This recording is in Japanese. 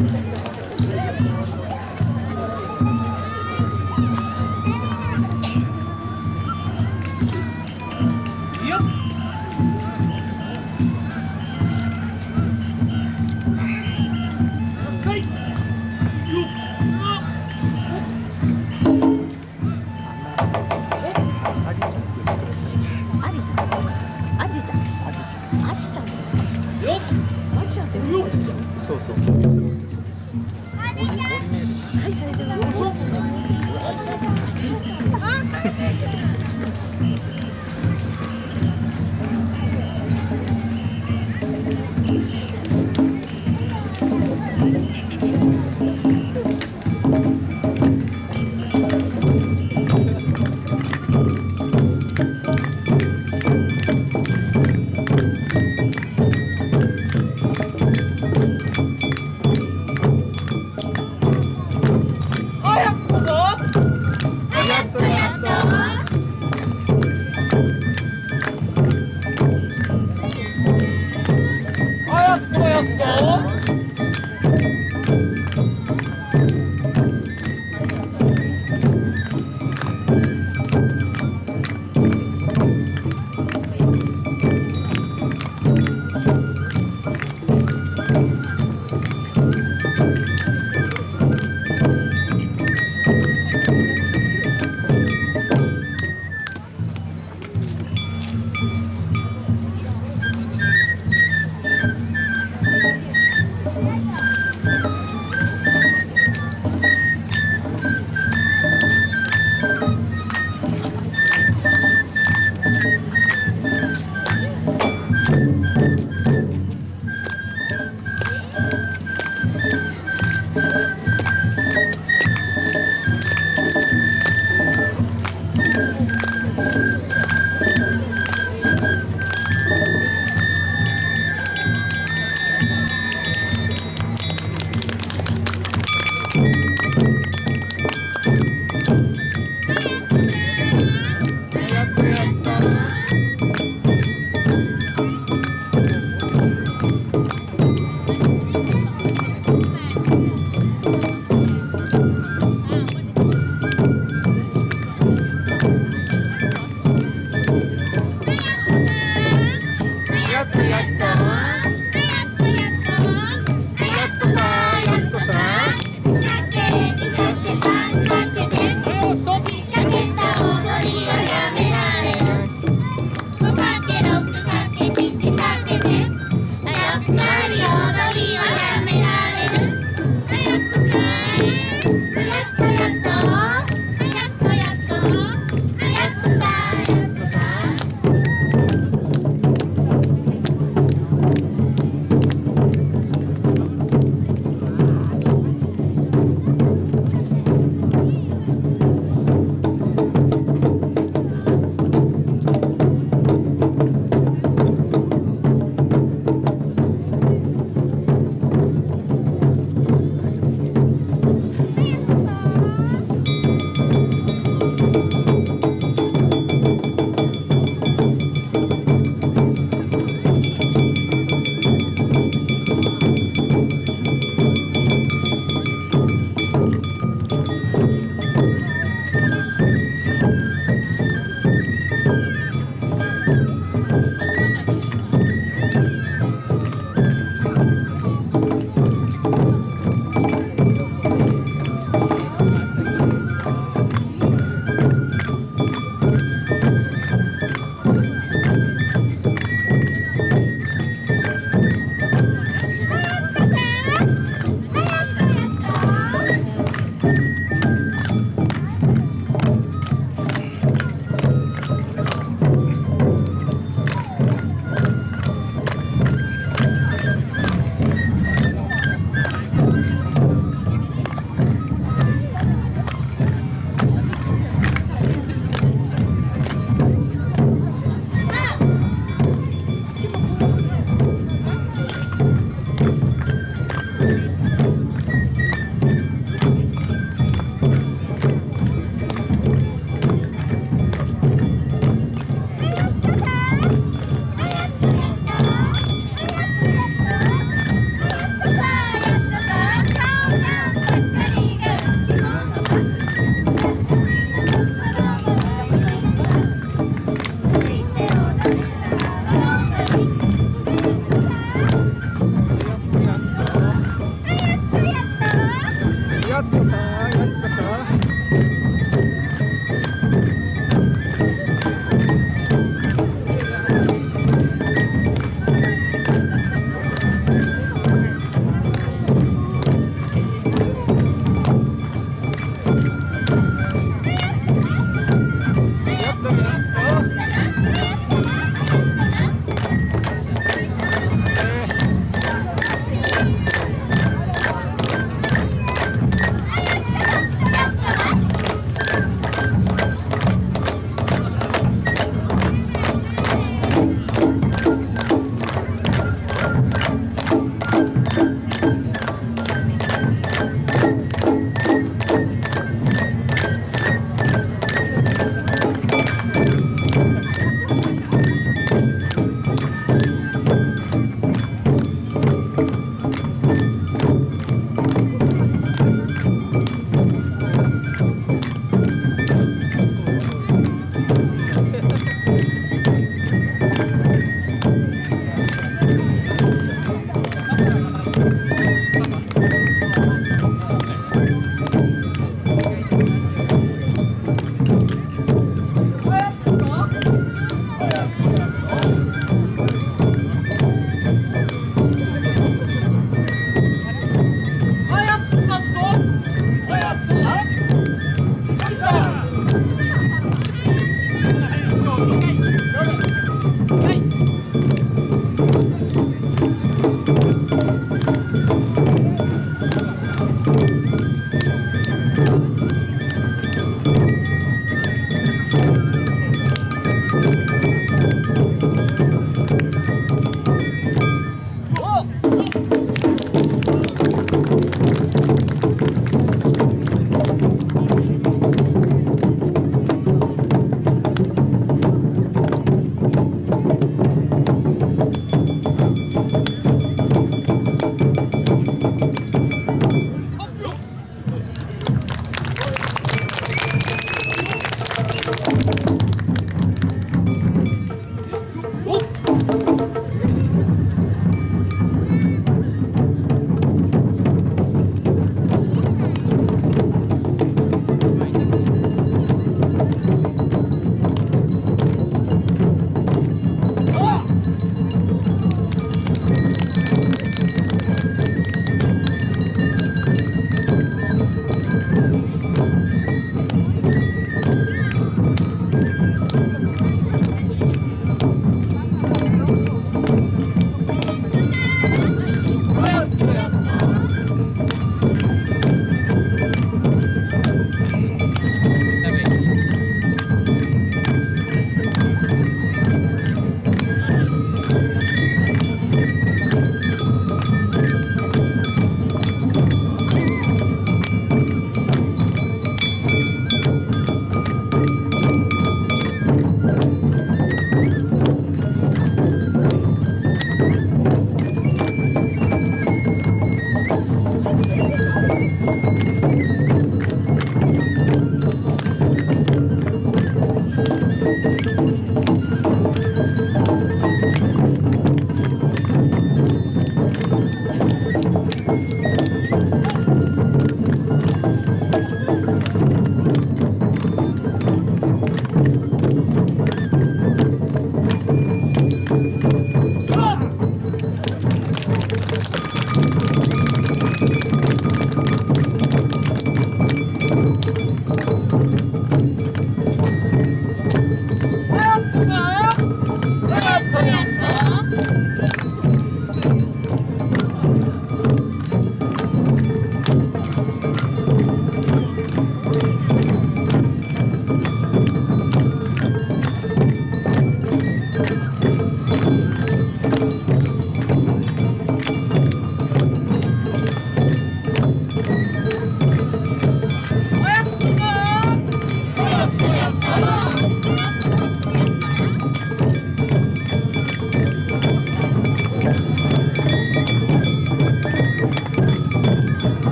そうそう。はい、それでは。